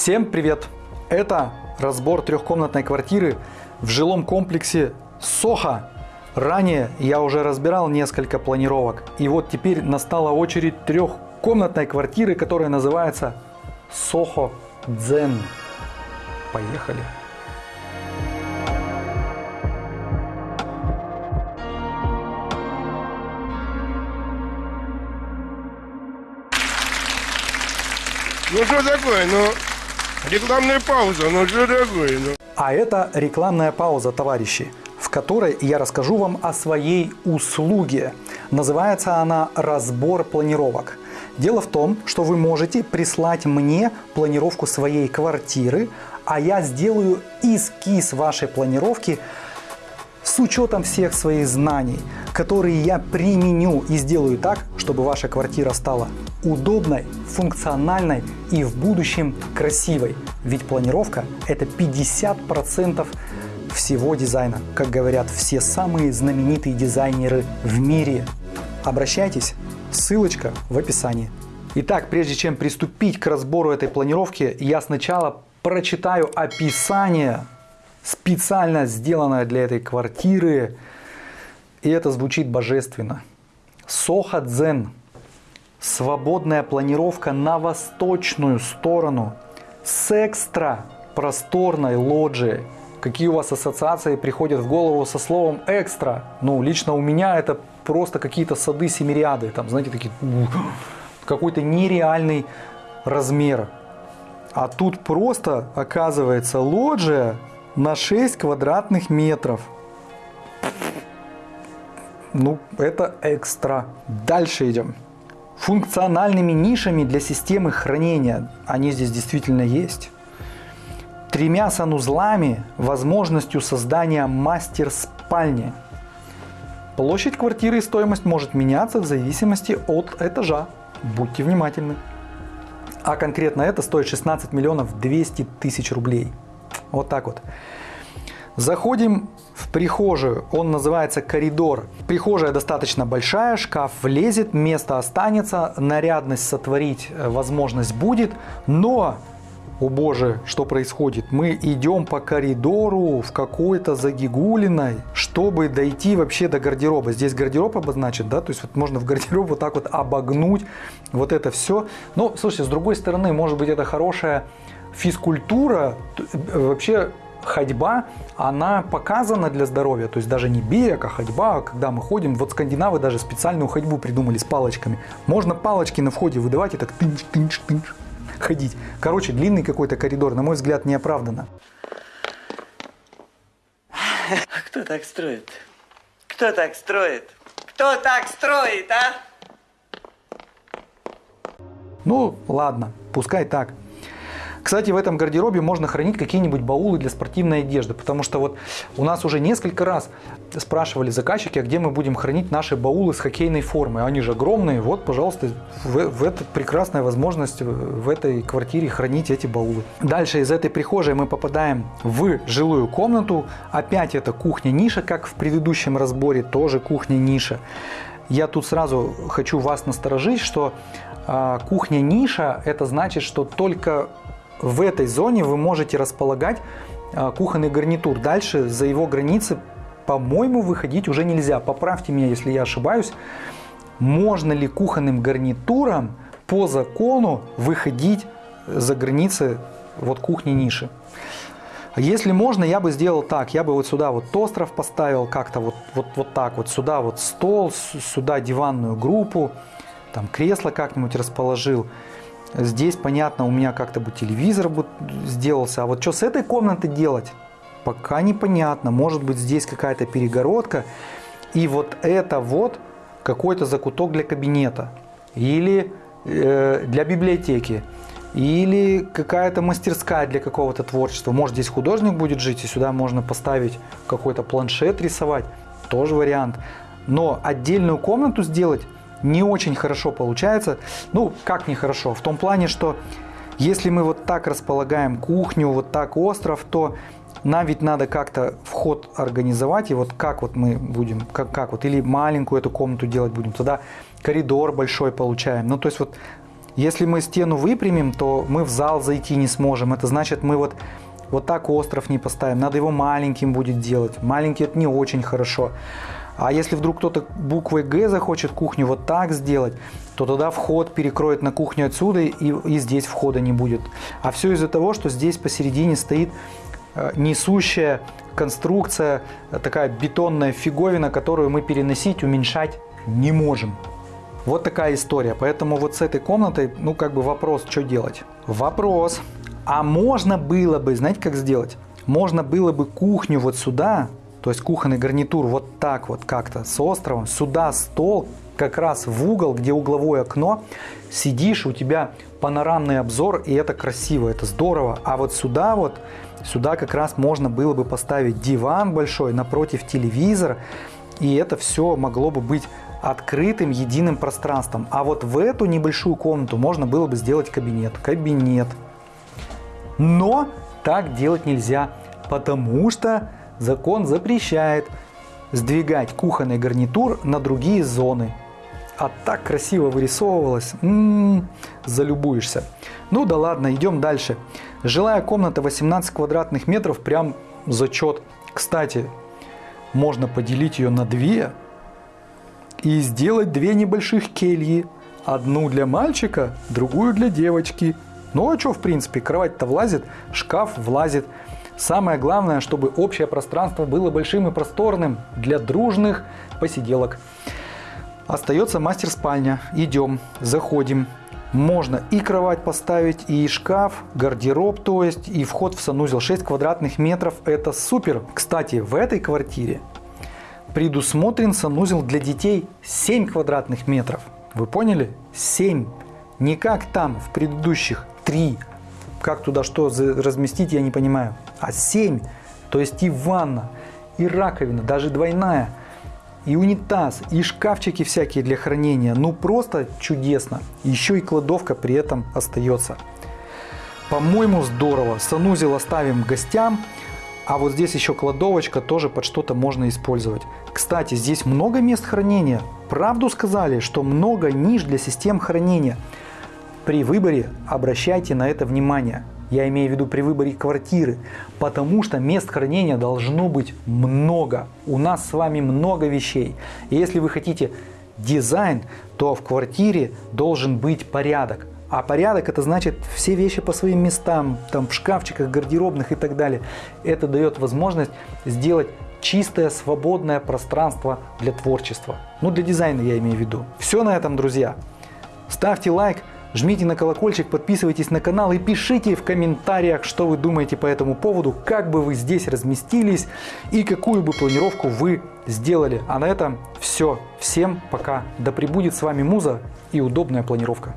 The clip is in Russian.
Всем привет! Это разбор трехкомнатной квартиры в жилом комплексе Соха. Ранее я уже разбирал несколько планировок. И вот теперь настала очередь трехкомнатной квартиры, которая называется Сохо Дзен. Поехали! Ну что такое, ну, рекламная пауза, ну что такое, ну. А это рекламная пауза, товарищи, в которой я расскажу вам о своей услуге. Называется она «Разбор планировок». Дело в том, что вы можете прислать мне планировку своей квартиры, а я сделаю эскиз вашей планировки с учетом всех своих знаний, которые я применю и сделаю так, чтобы ваша квартира стала удобной, функциональной и в будущем красивой. Ведь планировка это 50% всего дизайна, как говорят все самые знаменитые дизайнеры в мире. Обращайтесь, ссылочка в описании. Итак, прежде чем приступить к разбору этой планировки, я сначала прочитаю описание, специально сделанное для этой квартиры, и это звучит божественно. Соха Дзен свободная планировка на восточную сторону с экстра просторной лоджией. Какие у вас ассоциации приходят в голову со словом экстра? Ну, лично у меня это просто какие-то сады семириады, там, знаете, такие, какой-то нереальный размер. А тут просто, оказывается, лоджия на 6 квадратных метров. Ну, это экстра. Дальше идем функциональными нишами для системы хранения. Они здесь действительно есть. Тремя санузлами, возможностью создания мастер-спальни. Площадь квартиры и стоимость может меняться в зависимости от этажа. Будьте внимательны. А конкретно это стоит 16 миллионов 200 тысяч рублей. Вот так вот. Заходим в прихожую, он называется коридор. Прихожая достаточно большая, шкаф влезет, место останется, нарядность сотворить э, возможность будет, но о боже, что происходит? Мы идем по коридору в какой-то загигулиной, чтобы дойти вообще до гардероба. Здесь гардероб обозначен, да, то есть вот можно в гардероб вот так вот обогнуть вот это все. Но, слушайте, с другой стороны, может быть это хорошая физкультура, э, вообще ходьба, она показана для здоровья, то есть даже не бег, а ходьба, когда мы ходим, вот скандинавы даже специальную ходьбу придумали с палочками. Можно палочки на входе выдавать и так тынч, тынч, тынч, ходить. Короче, длинный какой-то коридор, на мой взгляд, неоправданно. А кто так строит? Кто так строит? Кто так строит, а? Ну, ладно, пускай так. Кстати, в этом гардеробе можно хранить какие-нибудь баулы для спортивной одежды, потому что вот у нас уже несколько раз спрашивали заказчики, а где мы будем хранить наши баулы с хоккейной формы. Они же огромные. Вот, пожалуйста, в, в это прекрасная возможность в этой квартире хранить эти баулы. Дальше из этой прихожей мы попадаем в жилую комнату. Опять это кухня-ниша, как в предыдущем разборе, тоже кухня-ниша. Я тут сразу хочу вас насторожить, что э, кухня-ниша это значит, что только в этой зоне вы можете располагать а, кухонный гарнитур. Дальше за его границы, по-моему, выходить уже нельзя. Поправьте меня, если я ошибаюсь. Можно ли кухонным гарнитуром по закону выходить за границы вот кухни ниши? Если можно, я бы сделал так. Я бы вот сюда вот остров поставил как-то вот, вот, вот так вот. Сюда вот стол, сюда диванную группу, там кресло как-нибудь расположил. Здесь, понятно, у меня как-то бы телевизор бы сделался. А вот что с этой комнаты делать, пока непонятно. Может быть, здесь какая-то перегородка. И вот это вот какой-то закуток для кабинета. Или э, для библиотеки. Или какая-то мастерская для какого-то творчества. Может, здесь художник будет жить, и сюда можно поставить какой-то планшет рисовать. Тоже вариант. Но отдельную комнату сделать не очень хорошо получается. Ну, как нехорошо? В том плане, что если мы вот так располагаем кухню, вот так остров, то нам ведь надо как-то вход организовать, и вот как вот мы будем, как, как вот, или маленькую эту комнату делать будем, тогда коридор большой получаем. Ну, то есть вот Если мы стену выпрямим, то мы в зал зайти не сможем. Это значит, мы вот, вот так остров не поставим. Надо его маленьким будет делать. Маленький это не очень хорошо. А если вдруг кто-то буквой Г захочет кухню вот так сделать, то тогда вход перекроет на кухню отсюда и, и здесь входа не будет. А все из-за того, что здесь посередине стоит э, несущая конструкция, э, такая бетонная фиговина, которую мы переносить, уменьшать не можем. Вот такая история. Поэтому вот с этой комнатой, ну как бы вопрос, что делать? Вопрос. А можно было бы, знаете, как сделать? Можно было бы кухню вот сюда, то есть кухонный гарнитур вот так вот как-то с островом, сюда стол, как раз в угол, где угловое окно, сидишь, у тебя панорамный обзор, и это красиво, это здорово. А вот сюда вот, сюда как раз можно было бы поставить диван большой напротив телевизора, и это все могло бы быть открытым единым пространством. А вот в эту небольшую комнату можно было бы сделать кабинет. Кабинет. Но так делать нельзя, потому что закон запрещает сдвигать кухонный гарнитур на другие зоны. А так красиво вырисовывалось, м-м, залюбуешься. Ну да ладно, идем дальше. Жилая комната 18 квадратных метров, прям зачет. Кстати, можно поделить ее на две и сделать две небольших кельи. Одну для мальчика, другую для девочки. Ну а что, в принципе, кровать-то влазит, шкаф влазит. Самое главное, чтобы общее пространство было большим и просторным для дружных посиделок. Остается мастер-спальня. Идем, заходим. Можно и кровать поставить, и шкаф, гардероб, то есть, и вход в санузел 6 квадратных метров. Это супер. Кстати, в этой квартире предусмотрен санузел для детей 7 квадратных метров. Вы поняли? 7. Не как там, в предыдущих 3. Как туда что разместить, я не понимаю. А 7. То есть и ванна, и раковина, даже двойная, и унитаз, и шкафчики всякие для хранения. Ну просто чудесно. Еще и кладовка при этом остается. По-моему, здорово. Санузел оставим гостям. А вот здесь еще кладовочка тоже под что-то можно использовать. Кстати, здесь много мест хранения. Правду сказали, что много ниш для систем хранения. При выборе обращайте на это внимание. Я имею в виду при выборе квартиры, потому что мест хранения должно быть много. У нас с вами много вещей. И если вы хотите дизайн, то в квартире должен быть порядок. А порядок это значит все вещи по своим местам, там в шкафчиках, гардеробных и так далее. Это дает возможность сделать чистое, свободное пространство для творчества. Ну, для дизайна я имею в виду. Все на этом, друзья. Ставьте лайк, жмите на колокольчик, подписывайтесь на канал и пишите в комментариях, что вы думаете по этому поводу, как бы вы здесь разместились и какую бы планировку вы сделали. А на этом все. Всем пока. Да пребудет с вами Муза и удобная планировка.